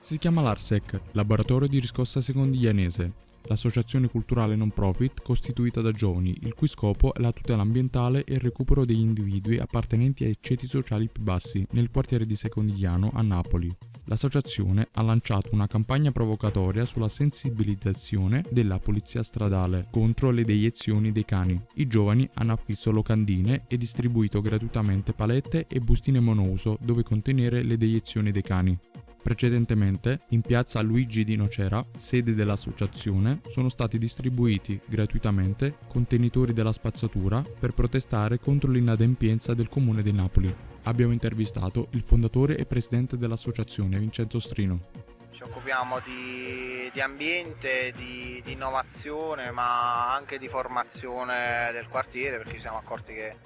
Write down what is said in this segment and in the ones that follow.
Si chiama l'ARSEC, Laboratorio di Riscossa Secondiglianese, l'associazione culturale non profit costituita da giovani, il cui scopo è la tutela ambientale e il recupero degli individui appartenenti ai ceti sociali più bassi nel quartiere di Secondigliano a Napoli. L'associazione ha lanciato una campagna provocatoria sulla sensibilizzazione della polizia stradale contro le deiezioni dei cani. I giovani hanno affisso locandine e distribuito gratuitamente palette e bustine monouso dove contenere le deiezioni dei cani. Precedentemente, in piazza Luigi di Nocera, sede dell'associazione, sono stati distribuiti gratuitamente contenitori della spazzatura per protestare contro l'inadempienza del comune di Napoli. Abbiamo intervistato il fondatore e presidente dell'associazione, Vincenzo Strino. Ci occupiamo di, di ambiente, di, di innovazione, ma anche di formazione del quartiere perché ci siamo accorti che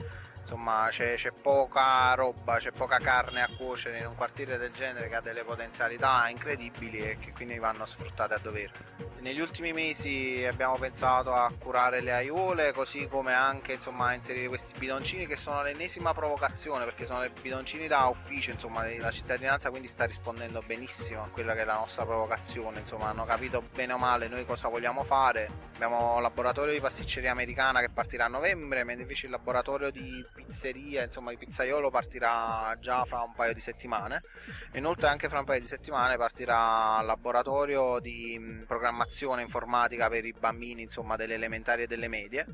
insomma c'è, poca roba, c'è poca carne a cuocere in un quartiere del genere che ha delle potenzialità incredibili e che quindi vanno sfruttate a dovere. Negli ultimi mesi abbiamo pensato a curare le aiuole così come anche insomma, a inserire questi bidoncini che sono l'ennesima provocazione perché sono dei bidoncini da ufficio, insomma la cittadinanza quindi sta rispondendo benissimo a quella che è la nostra provocazione, insomma hanno capito bene o male noi cosa vogliamo fare. Abbiamo un laboratorio di pasticceria americana che partirà a novembre, mentre invece il laboratorio di pizzeria, insomma il pizzaiolo partirà già fra un paio di settimane inoltre anche fra un paio di settimane partirà il laboratorio di programmazione informatica per i bambini insomma delle elementari e delle medie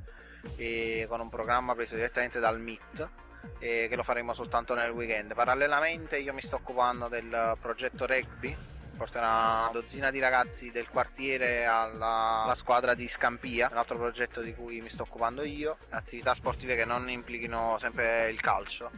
e con un programma preso direttamente dal MIT e che lo faremo soltanto nel weekend. Parallelamente io mi sto occupando del progetto rugby porterà una dozzina di ragazzi del quartiere alla, alla squadra di Scampia, un altro progetto di cui mi sto occupando io, attività sportive che non implichino sempre il calcio.